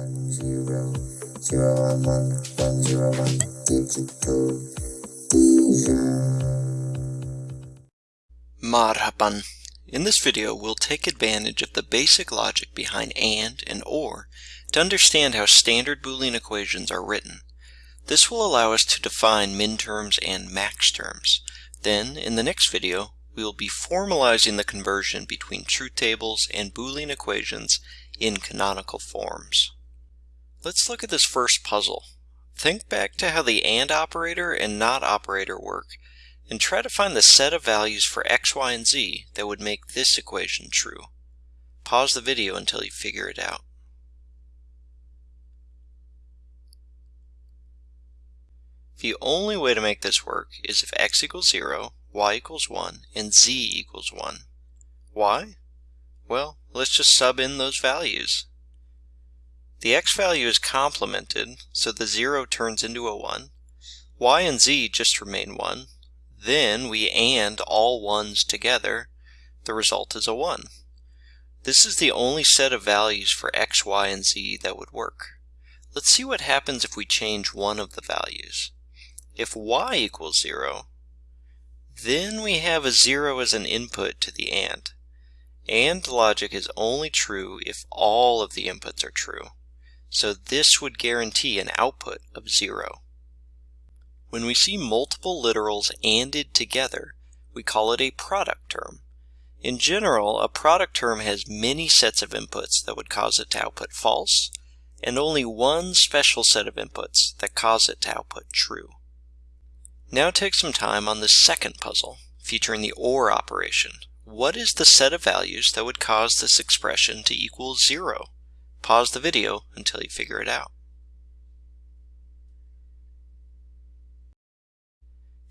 one zero zero one one one zero one digital Marhaban. In this video, we'll take advantage of the basic logic behind AND and OR to understand how standard Boolean equations are written. This will allow us to define minterms and max terms. Then, in the next video, we will be formalizing the conversion between truth tables and Boolean equations in canonical forms. Let's look at this first puzzle. Think back to how the AND operator and NOT operator work and try to find the set of values for x, y, and z that would make this equation true. Pause the video until you figure it out. The only way to make this work is if x equals 0, y equals 1, and z equals 1. Why? Well, let's just sub in those values. The x value is complemented, so the 0 turns into a 1. y and z just remain 1. Then we AND all 1's together. The result is a 1. This is the only set of values for x, y, and z that would work. Let's see what happens if we change one of the values. If y equals 0, then we have a 0 as an input to the AND. AND logic is only true if all of the inputs are true. So this would guarantee an output of 0. When we see multiple literals ANDed together, we call it a product term. In general, a product term has many sets of inputs that would cause it to output false, and only one special set of inputs that cause it to output true. Now take some time on the second puzzle, featuring the OR operation. What is the set of values that would cause this expression to equal zero? Pause the video until you figure it out.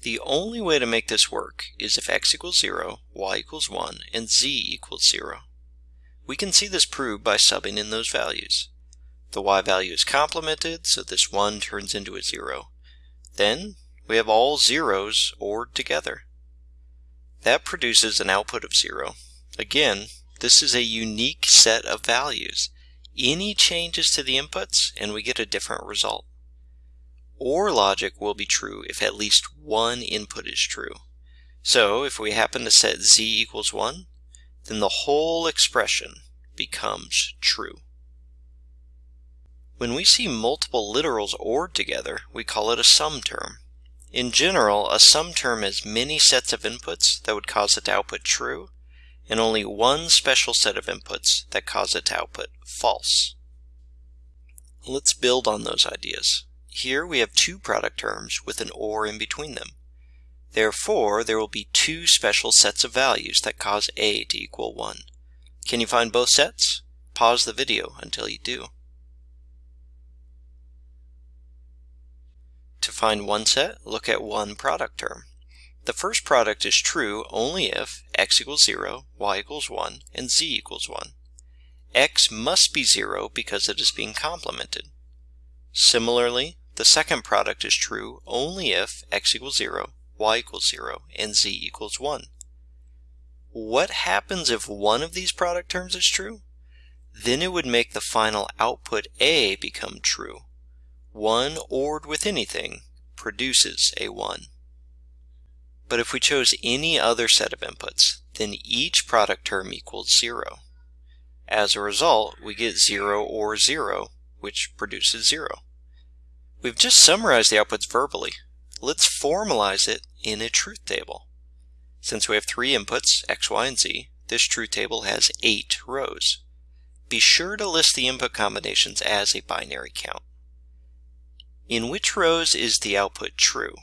The only way to make this work is if x equals 0, y equals 1, and z equals 0. We can see this proved by subbing in those values. The y value is complemented, so this 1 turns into a 0. Then we have all zeros ORed together. That produces an output of 0. Again, this is a unique set of values. Any changes to the inputs and we get a different result. OR logic will be true if at least one input is true. So if we happen to set z equals 1, then the whole expression becomes true. When we see multiple literals ORed together, we call it a sum term. In general, a sum term has many sets of inputs that would cause it to output true, and only one special set of inputs that cause it to output false. Let's build on those ideas. Here we have two product terms with an OR in between them. Therefore, there will be two special sets of values that cause A to equal 1. Can you find both sets? Pause the video until you do. To find one set, look at one product term. The first product is true only if x equals 0, y equals 1, and z equals 1. x must be 0 because it is being complemented. Similarly, the second product is true only if x equals 0, y equals 0, and z equals 1. What happens if one of these product terms is true? Then it would make the final output A become true. 1 ORed with anything produces a 1. But if we chose any other set of inputs, then each product term equals 0. As a result, we get 0 or 0, which produces 0. We've just summarized the outputs verbally. Let's formalize it in a truth table. Since we have three inputs, x, y, and z, this truth table has eight rows. Be sure to list the input combinations as a binary count. In which rows is the output true?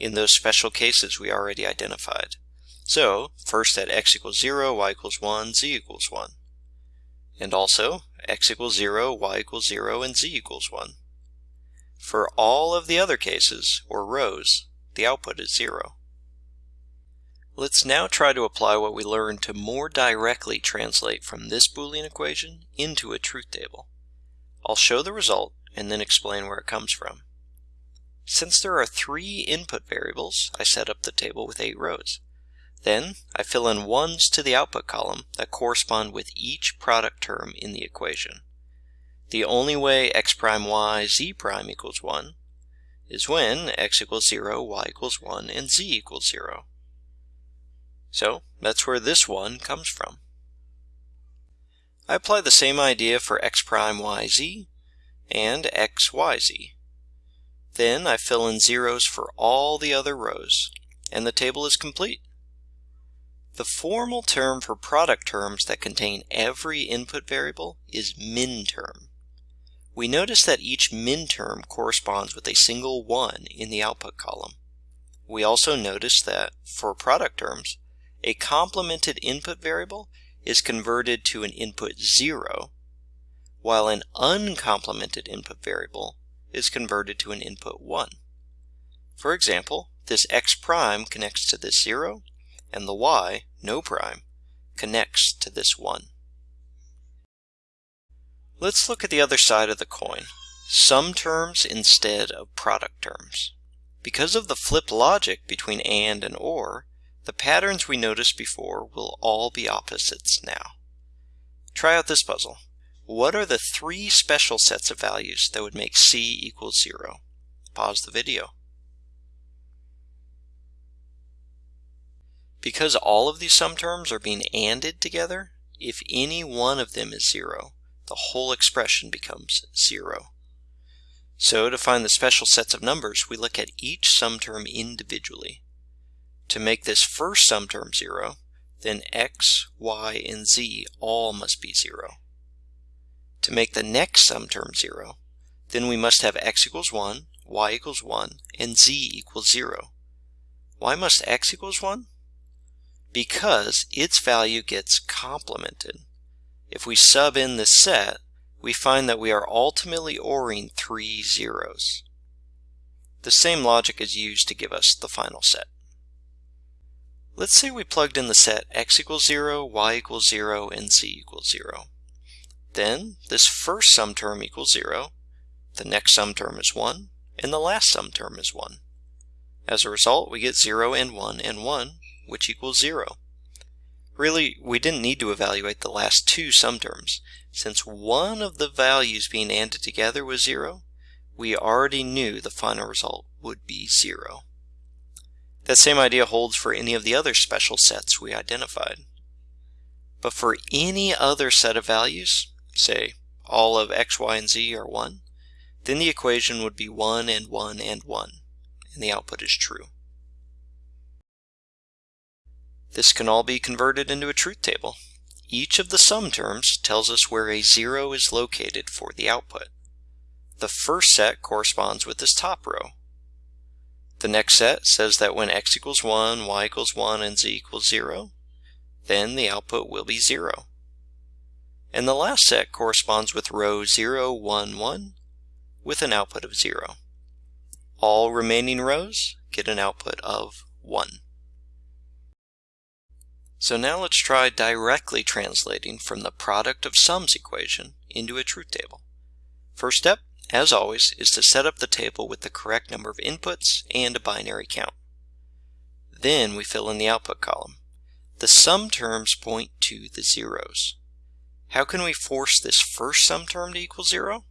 In those special cases we already identified. So, first at x equals 0, y equals 1, z equals 1. And also, x equals 0, y equals 0, and z equals 1. For all of the other cases, or rows, the output is 0. Let's now try to apply what we learned to more directly translate from this Boolean equation into a truth table. I'll show the result and then explain where it comes from. Since there are three input variables, I set up the table with eight rows. Then I fill in ones to the output column that correspond with each product term in the equation. The only way x prime y z prime equals 1 is when x equals 0, y equals 1, and z equals 0. So that's where this 1 comes from. I apply the same idea for x prime yz and x yz. Then I fill in zeros for all the other rows, and the table is complete. The formal term for product terms that contain every input variable is minterm. We notice that each minterm corresponds with a single 1 in the output column. We also notice that, for product terms, a complemented input variable is converted to an input 0, while an uncomplemented input variable is converted to an input 1. For example, this x prime connects to this 0, and the y, no prime, connects to this 1. Let's look at the other side of the coin, sum terms instead of product terms. Because of the flip logic between AND and OR, the patterns we noticed before will all be opposites now. Try out this puzzle. What are the three special sets of values that would make C equal 0? Pause the video. Because all of these sum terms are being ANDed together, if any one of them is 0, the whole expression becomes 0. So to find the special sets of numbers, we look at each sum term individually. To make this first sum term 0, then x, y, and z all must be 0. To make the next sum term 0, then we must have x equals 1, y equals 1, and z equals 0. Why must x equals 1? Because its value gets complemented. If we sub in this set, we find that we are ultimately ORing three zeros. The same logic is used to give us the final set. Let's say we plugged in the set x equals 0, y equals 0, and z equals 0. Then this first sum term equals 0, the next sum term is 1, and the last sum term is 1. As a result, we get 0 and 1 and 1, which equals 0. Really, we didn't need to evaluate the last two sum terms. Since one of the values being ANDed together was 0, we already knew the final result would be 0. That same idea holds for any of the other special sets we identified. But for any other set of values, say all of x, y, and z are 1, then the equation would be 1 and 1 and 1, and the output is true. This can all be converted into a truth table. Each of the sum terms tells us where a 0 is located for the output. The first set corresponds with this top row, the next set says that when x equals 1, y equals 1, and z equals 0, then the output will be 0. And the last set corresponds with row 0, 1, 1 with an output of 0. All remaining rows get an output of 1. So now let's try directly translating from the product of sums equation into a truth table. First step, as always, is to set up the table with the correct number of inputs and a binary count. Then we fill in the output column. The sum terms point to the zeros. How can we force this first sum term to equal 0?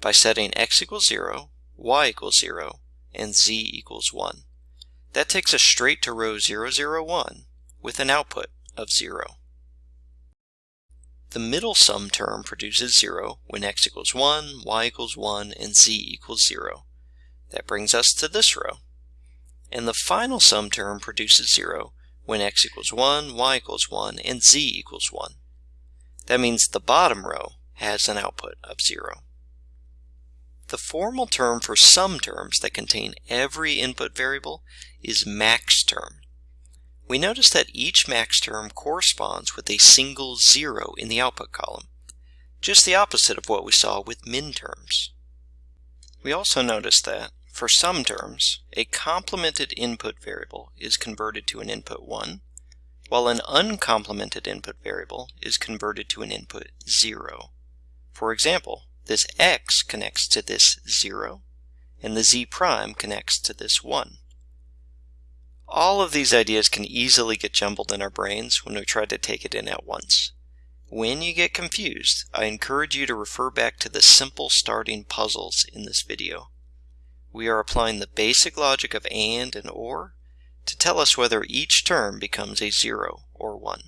By setting x equals 0, y equals 0, and z equals 1. That takes us straight to row 001 with an output of 0. The middle sum term produces 0 when x equals 1, y equals 1, and z equals 0. That brings us to this row. And the final sum term produces 0 when x equals 1, y equals 1, and z equals 1. That means the bottom row has an output of 0. The formal term for sum terms that contain every input variable is max term we notice that each max term corresponds with a single zero in the output column, just the opposite of what we saw with min terms. We also notice that, for sum terms, a complemented input variable is converted to an input 1, while an uncomplemented input variable is converted to an input 0. For example, this x connects to this 0, and the z prime connects to this 1. All of these ideas can easily get jumbled in our brains when we try to take it in at once. When you get confused, I encourage you to refer back to the simple starting puzzles in this video. We are applying the basic logic of AND and OR to tell us whether each term becomes a 0 or 1.